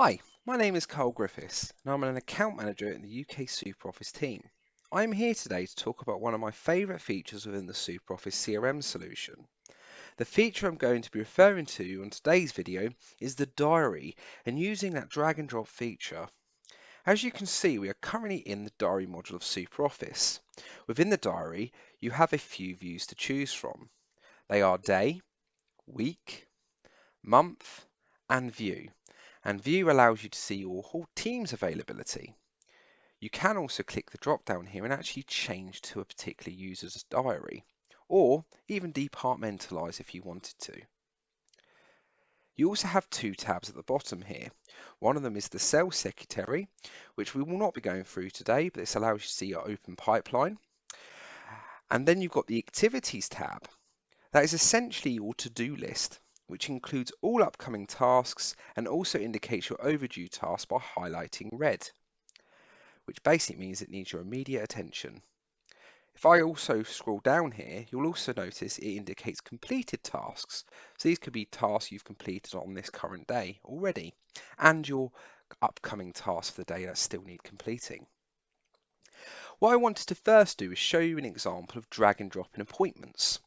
Hi, my name is Carl Griffiths and I'm an account manager in the UK SuperOffice team. I'm here today to talk about one of my favourite features within the SuperOffice CRM solution. The feature I'm going to be referring to on today's video is the diary and using that drag and drop feature. As you can see, we are currently in the diary module of SuperOffice. Within the diary, you have a few views to choose from. They are day, week, month, and view and View allows you to see your whole team's availability. You can also click the drop down here and actually change to a particular user's diary, or even departmentalize if you wanted to. You also have two tabs at the bottom here. One of them is the Sales Secretary, which we will not be going through today, but this allows you to see your open pipeline. And then you've got the Activities tab. That is essentially your to-do list which includes all upcoming tasks and also indicates your overdue task by highlighting red, which basically means it needs your immediate attention. If I also scroll down here, you'll also notice it indicates completed tasks. So these could be tasks you've completed on this current day already, and your upcoming tasks for the day that still need completing. What I wanted to first do is show you an example of drag and drop in appointments.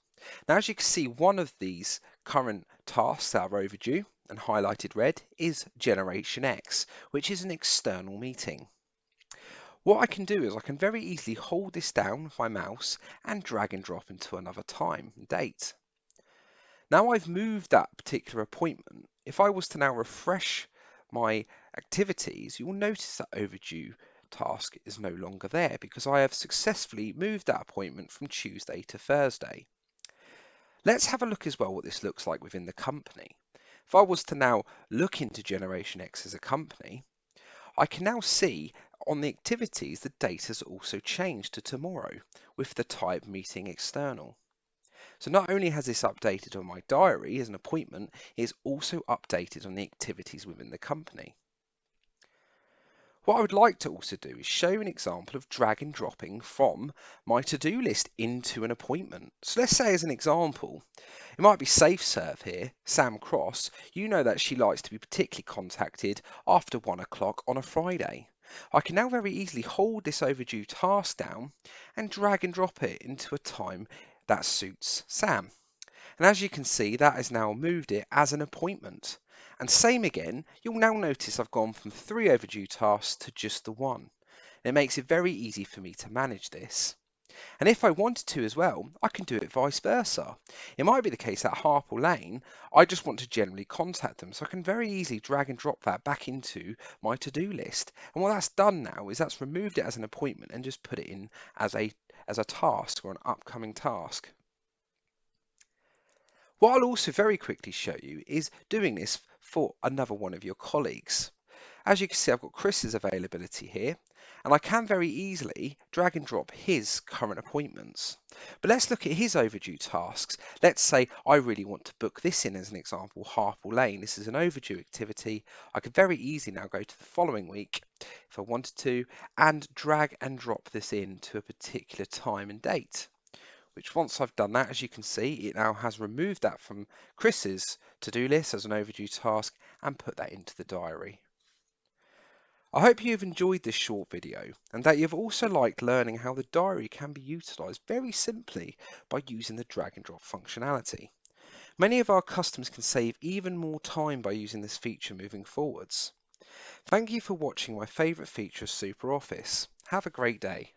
Now, as you can see, one of these current tasks that are overdue and highlighted red is Generation X, which is an external meeting. What I can do is I can very easily hold this down with my mouse and drag and drop into another time and date. Now I've moved that particular appointment, if I was to now refresh my activities, you will notice that overdue task is no longer there because I have successfully moved that appointment from Tuesday to Thursday. Let's have a look as well what this looks like within the company. If I was to now look into Generation X as a company, I can now see on the activities the date has also changed to tomorrow with the type meeting external. So not only has this updated on my diary as an appointment, it is also updated on the activities within the company. What I would like to also do is show an example of drag and dropping from my to-do list into an appointment. So let's say as an example, it might be safe serve here, Sam Cross, you know that she likes to be particularly contacted after one o'clock on a Friday. I can now very easily hold this overdue task down and drag and drop it into a time that suits Sam. And as you can see, that has now moved it as an appointment. And same again, you'll now notice I've gone from three overdue tasks to just the one. It makes it very easy for me to manage this. And if I wanted to as well, I can do it vice versa. It might be the case that Harple Lane, I just want to generally contact them. So I can very easily drag and drop that back into my to-do list. And what that's done now is that's removed it as an appointment and just put it in as a, as a task or an upcoming task. What I'll also very quickly show you is doing this for another one of your colleagues. As you can see, I've got Chris's availability here, and I can very easily drag and drop his current appointments. But let's look at his overdue tasks. Let's say I really want to book this in as an example, Harple Lane. This is an overdue activity. I could very easily now go to the following week if I wanted to and drag and drop this in to a particular time and date which once I've done that, as you can see, it now has removed that from Chris's to-do list as an overdue task and put that into the diary. I hope you've enjoyed this short video and that you've also liked learning how the diary can be utilised very simply by using the drag and drop functionality. Many of our customers can save even more time by using this feature moving forwards. Thank you for watching my favourite feature of SuperOffice. Have a great day.